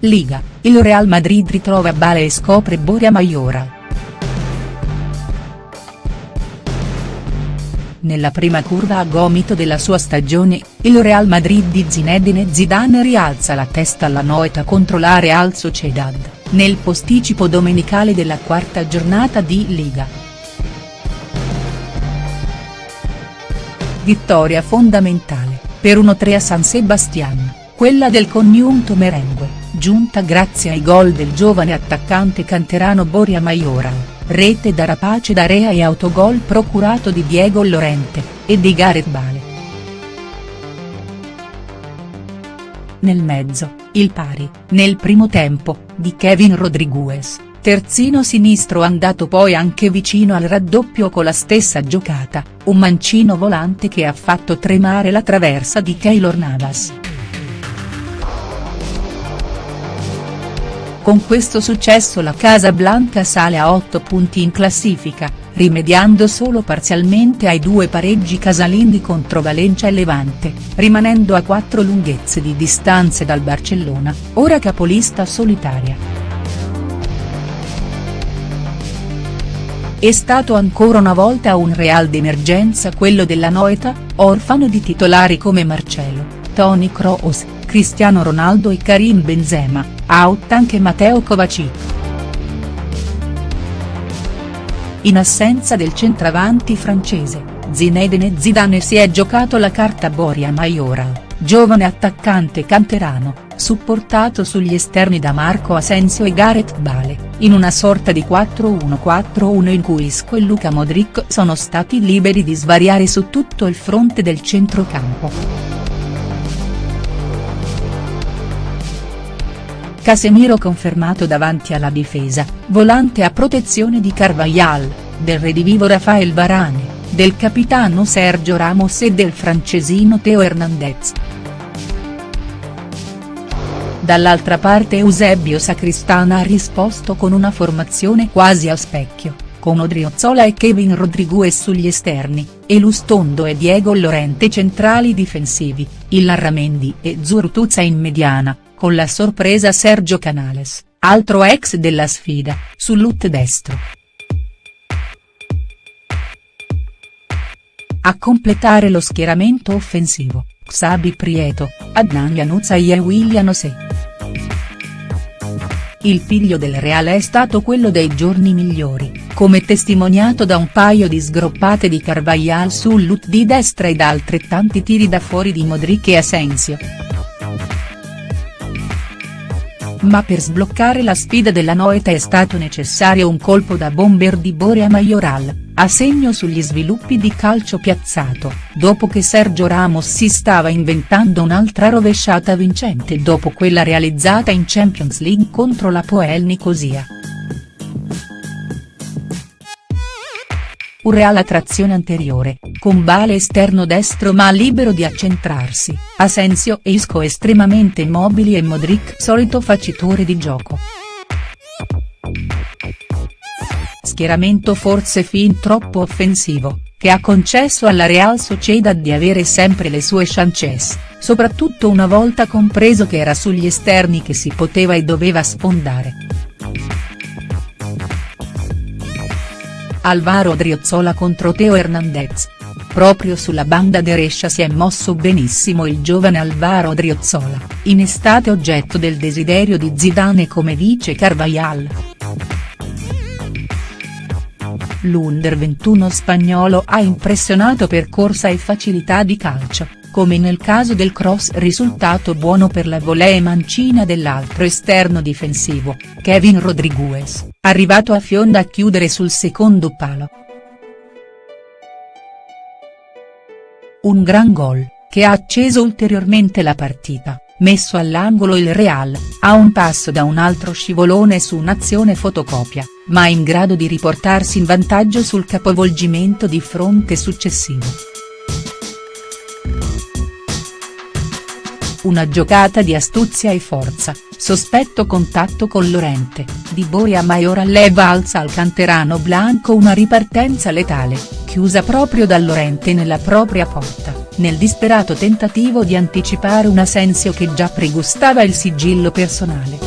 Liga, il Real Madrid ritrova Bale e scopre Boria Majoral. Nella prima curva a gomito della sua stagione, il Real Madrid di Zinedine Zidane rialza la testa alla noeta contro la Real Sociedad, nel posticipo domenicale della quarta giornata di Liga. Vittoria fondamentale, per 1-3 a San Sebastian, quella del congiunto merengue, giunta grazie ai gol del giovane attaccante canterano Boria Majoral rete da Rapace D'Area e autogol procurato di Diego Llorente, e di Gareth Bale. Nel mezzo, il pari, nel primo tempo, di Kevin Rodriguez, terzino sinistro andato poi anche vicino al raddoppio con la stessa giocata, un mancino volante che ha fatto tremare la traversa di Keylor Navas. Con questo successo la Casablanca sale a 8 punti in classifica, rimediando solo parzialmente ai due pareggi casalinghi contro Valencia e Levante, rimanendo a quattro lunghezze di distanze dal Barcellona, ora capolista solitaria. È stato ancora una volta un real d'emergenza quello della Noeta, orfano di titolari come Marcelo, Toni Kroos, Cristiano Ronaldo e Karim Benzema, out anche Matteo Kovacic. In assenza del centravanti francese, Zinedine Zidane si è giocato la carta Boria Majoral, giovane attaccante canterano, supportato sugli esterni da Marco Asensio e Gareth Bale, in una sorta di 4-1-4-1 in cui Isco e Luca Modric sono stati liberi di svariare su tutto il fronte del centrocampo. Casemiro confermato davanti alla difesa, volante a protezione di Carvajal, del redivivo Rafael Varane, del capitano Sergio Ramos e del francesino Teo Hernandez. Dall'altra parte Eusebio Sacristana ha risposto con una formazione quasi a specchio, con Odriozola e Kevin Rodriguez sugli esterni, e Lustondo e Diego Llorente centrali difensivi, il Larramendi e Zurtuzza in mediana, con la sorpresa Sergio Canales, altro ex della sfida, sull'ut destro. A completare lo schieramento offensivo, Xabi Prieto, Adnan Januzaj e William Ose. Il figlio del Reale è stato quello dei giorni migliori, come testimoniato da un paio di sgroppate di Carvajal sull'ut di destra ed altrettanti tiri da fuori di Modric e Asensio ma per sbloccare la sfida della Noeta è stato necessario un colpo da bomber di Borea Majoral, a segno sugli sviluppi di calcio piazzato, dopo che Sergio Ramos si stava inventando un'altra rovesciata vincente dopo quella realizzata in Champions League contro la Poel Nicosia. Un reale a trazione anteriore, con Bale esterno destro ma libero di accentrarsi, Asensio e Isco estremamente immobili e Modric solito facitore di gioco. Schieramento forse fin troppo offensivo, che ha concesso alla Real Sociedad di avere sempre le sue chances, soprattutto una volta compreso che era sugli esterni che si poteva e doveva sfondare. Alvaro Driozzola contro Teo Hernandez. Proprio sulla banda derescia si è mosso benissimo il giovane Alvaro Driozzola, in estate oggetto del desiderio di Zidane come vice Carvajal. L'Under 21 spagnolo ha impressionato per corsa e facilità di calcio come nel caso del cross risultato buono per la volée mancina dell'altro esterno difensivo, Kevin Rodriguez, arrivato a fionda a chiudere sul secondo palo. Un gran gol, che ha acceso ulteriormente la partita, messo all'angolo il Real, a un passo da un altro scivolone su un'azione fotocopia, ma in grado di riportarsi in vantaggio sul capovolgimento di fronte successivo. Una giocata di astuzia e forza, sospetto contatto con Lorente, di Boria Maiora leva alza al canterano Blanco una ripartenza letale, chiusa proprio da Lorente nella propria porta, nel disperato tentativo di anticipare un Asensio che già pregustava il sigillo personale.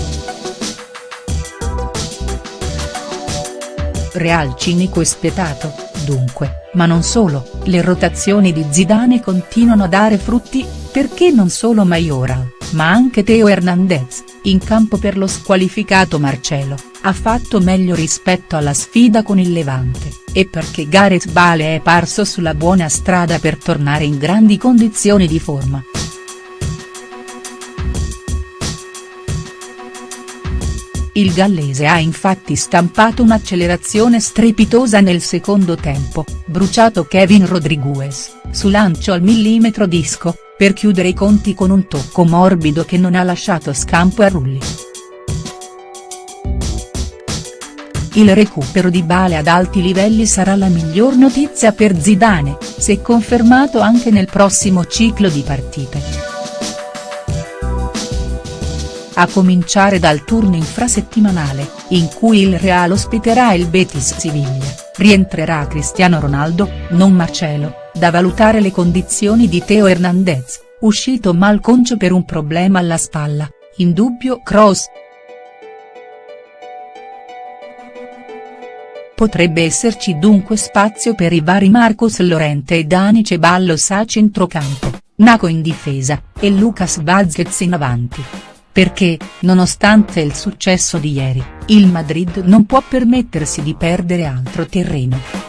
Real cinico e spietato, dunque, ma non solo, le rotazioni di Zidane continuano a dare frutti, perché non solo Majoral, ma anche Teo Hernandez, in campo per lo squalificato Marcelo, ha fatto meglio rispetto alla sfida con il Levante, e perché Gareth Bale è parso sulla buona strada per tornare in grandi condizioni di forma. Il gallese ha infatti stampato un'accelerazione strepitosa nel secondo tempo, bruciato Kevin Rodriguez, su lancio al millimetro disco, per chiudere i conti con un tocco morbido che non ha lasciato scampo a Rulli. Il recupero di Bale ad alti livelli sarà la miglior notizia per Zidane, se confermato anche nel prossimo ciclo di partite. A cominciare dal turno infrasettimanale, in cui il Real ospiterà il Betis Siviglia, rientrerà Cristiano Ronaldo, non Marcelo, da valutare le condizioni di Teo Hernandez, uscito malconcio per un problema alla spalla, in dubbio Cross. Potrebbe esserci dunque spazio per i vari Marcos Lorente e Dani Ceballos a centrocampo, Naco in difesa, e Lucas Vazquez in avanti perché, nonostante il successo di ieri, il Madrid non può permettersi di perdere altro terreno.